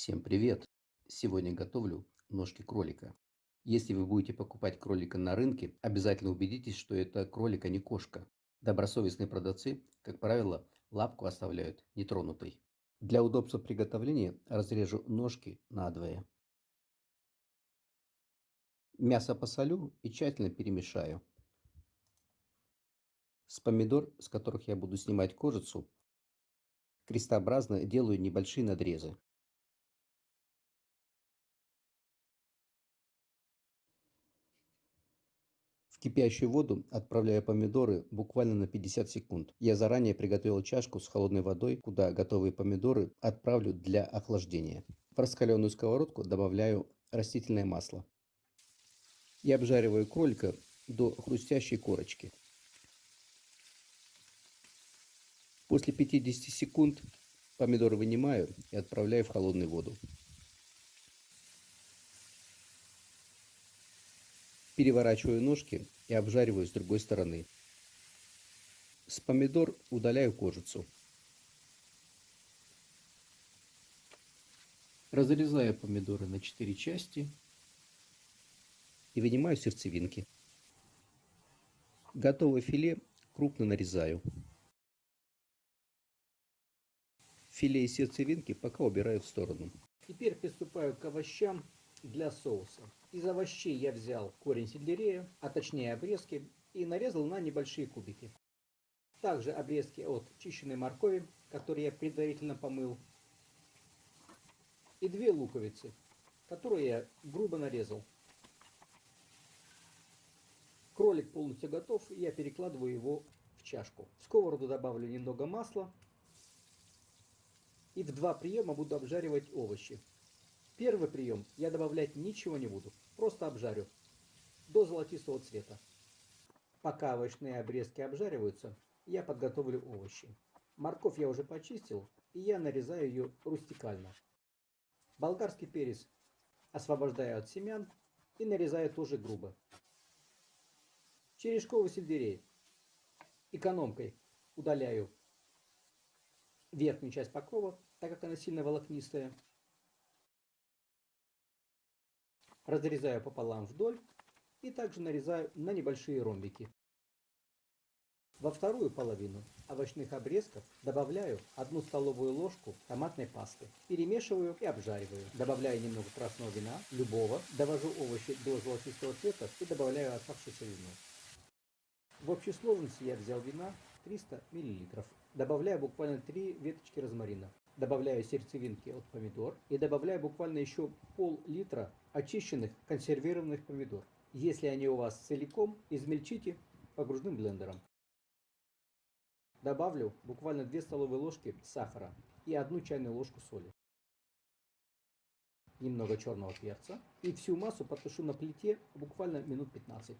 Всем привет! Сегодня готовлю ножки кролика. Если вы будете покупать кролика на рынке, обязательно убедитесь, что это кролик, а не кошка. Добросовестные продавцы, как правило, лапку оставляют нетронутой. Для удобства приготовления разрежу ножки надвое. Мясо посолю и тщательно перемешаю. С помидор, с которых я буду снимать кожицу, крестообразно делаю небольшие надрезы. Кипящую воду отправляю помидоры буквально на 50 секунд. Я заранее приготовил чашку с холодной водой, куда готовые помидоры отправлю для охлаждения. В раскаленную сковородку добавляю растительное масло. И обжариваю кролика до хрустящей корочки. После 50 секунд помидоры вынимаю и отправляю в холодную воду. Переворачиваю ножки и обжариваю с другой стороны. С помидор удаляю кожицу. Разрезаю помидоры на 4 части и вынимаю сердцевинки. Готовое филе крупно нарезаю. Филе и сердцевинки пока убираю в сторону. Теперь приступаю к овощам для соуса. Из овощей я взял корень сельдерея, а точнее обрезки, и нарезал на небольшие кубики. Также обрезки от чищенной моркови, которые я предварительно помыл. И две луковицы, которые я грубо нарезал. Кролик полностью готов, и я перекладываю его в чашку. В сковороду добавлю немного масла. И в два приема буду обжаривать овощи. Первый прием я добавлять ничего не буду, просто обжарю до золотистого цвета. Пока овощные обрезки обжариваются, я подготовлю овощи. Морковь я уже почистил, и я нарезаю ее рустикально. Болгарский перец освобождаю от семян и нарезаю тоже грубо. Черешковый сельдерей экономкой удаляю верхнюю часть покрова, так как она сильно волокнистая. Разрезаю пополам вдоль и также нарезаю на небольшие ромбики. Во вторую половину овощных обрезков добавляю одну столовую ложку томатной пасты. Перемешиваю и обжариваю. Добавляю немного красного вина, любого. Довожу овощи до золотистого цвета и добавляю оставшееся вино. В общей сложности я взял вина 300 мл. Добавляю буквально 3 веточки розмарина добавляю сердцевинки от помидор и добавляю буквально еще пол-литра очищенных консервированных помидор. Если они у вас целиком, измельчите погружным блендером. Добавлю буквально 2 столовые ложки сахара и 1 чайную ложку соли. Немного черного перца. И всю массу потушу на плите буквально минут 15.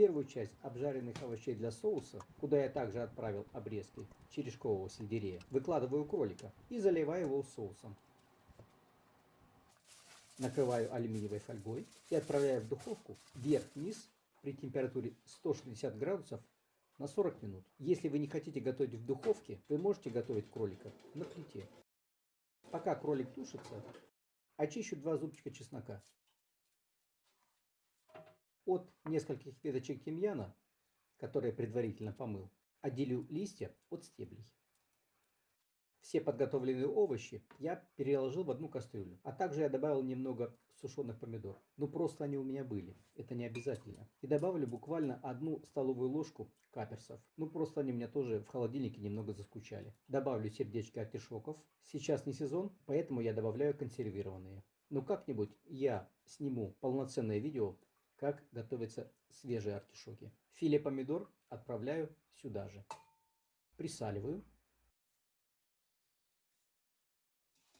Первую часть обжаренных овощей для соуса, куда я также отправил обрезки черешкового сельдерея, выкладываю кролика и заливаю его соусом. Накрываю алюминиевой фольгой и отправляю в духовку вверх-вниз при температуре 160 градусов на 40 минут. Если вы не хотите готовить в духовке, вы можете готовить кролика на плите. Пока кролик тушится, очищу два зубчика чеснока от нескольких веточек тимьяна, которые предварительно помыл, отделю листья от стеблей. Все подготовленные овощи я переложил в одну кастрюлю. А также я добавил немного сушеных помидор. Ну просто они у меня были. Это не обязательно. И добавлю буквально одну столовую ложку каперсов. Ну просто они у меня тоже в холодильнике немного заскучали. Добавлю сердечки артишоков. Сейчас не сезон, поэтому я добавляю консервированные. Но как-нибудь я сниму полноценное видео как готовятся свежие артишоки. Филе помидор отправляю сюда же. Присаливаю.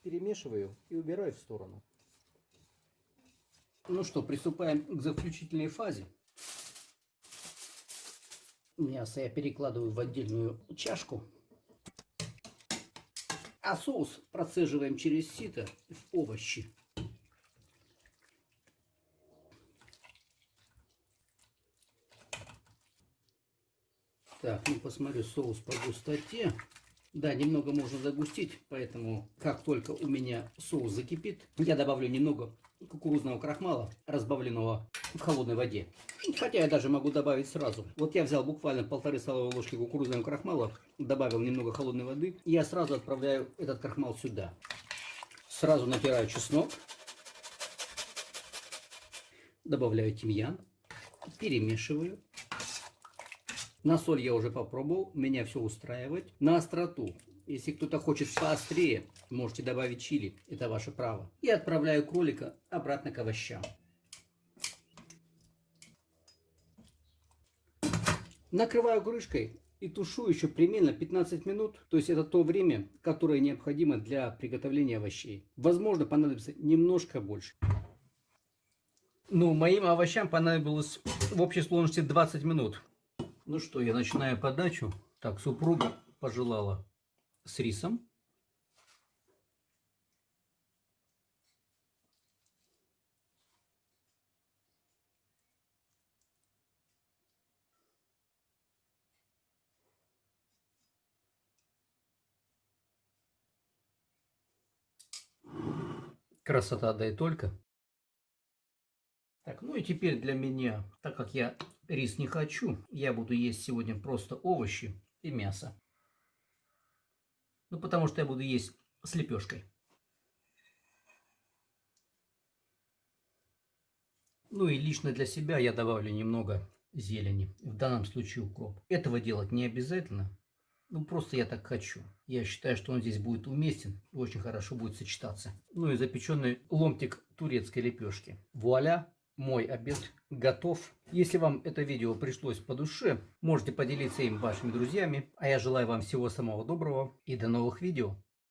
Перемешиваю и убираю в сторону. Ну что, приступаем к заключительной фазе. Мясо я перекладываю в отдельную чашку. А соус процеживаем через сито в овощи. Так, ну посмотрю соус по густоте. Да, немного можно загустить, поэтому как только у меня соус закипит, я добавлю немного кукурузного крахмала, разбавленного в холодной воде. Хотя я даже могу добавить сразу. Вот я взял буквально полторы столовые ложки кукурузного крахмала, добавил немного холодной воды, и я сразу отправляю этот крахмал сюда. Сразу натираю чеснок, добавляю тимьян, перемешиваю. На соль я уже попробовал, меня все устраивает. На остроту, если кто-то хочет поострее, можете добавить чили, это ваше право. И отправляю кролика обратно к овощам. Накрываю крышкой и тушу еще примерно 15 минут. То есть это то время, которое необходимо для приготовления овощей. Возможно, понадобится немножко больше. Ну, моим овощам понадобилось в общей сложности 20 минут. Ну что, я начинаю подачу. Так, супруга пожелала с рисом. Красота, да и только. Так, ну и теперь для меня, так как я рис не хочу, я буду есть сегодня просто овощи и мясо. Ну, потому что я буду есть с лепешкой. Ну и лично для себя я добавлю немного зелени, в данном случае укроп. Этого делать не обязательно, ну просто я так хочу. Я считаю, что он здесь будет уместен и очень хорошо будет сочетаться. Ну и запеченный ломтик турецкой лепешки. Вуаля! Мой обед готов. Если вам это видео пришлось по душе, можете поделиться им вашими друзьями. А я желаю вам всего самого доброго и до новых видео.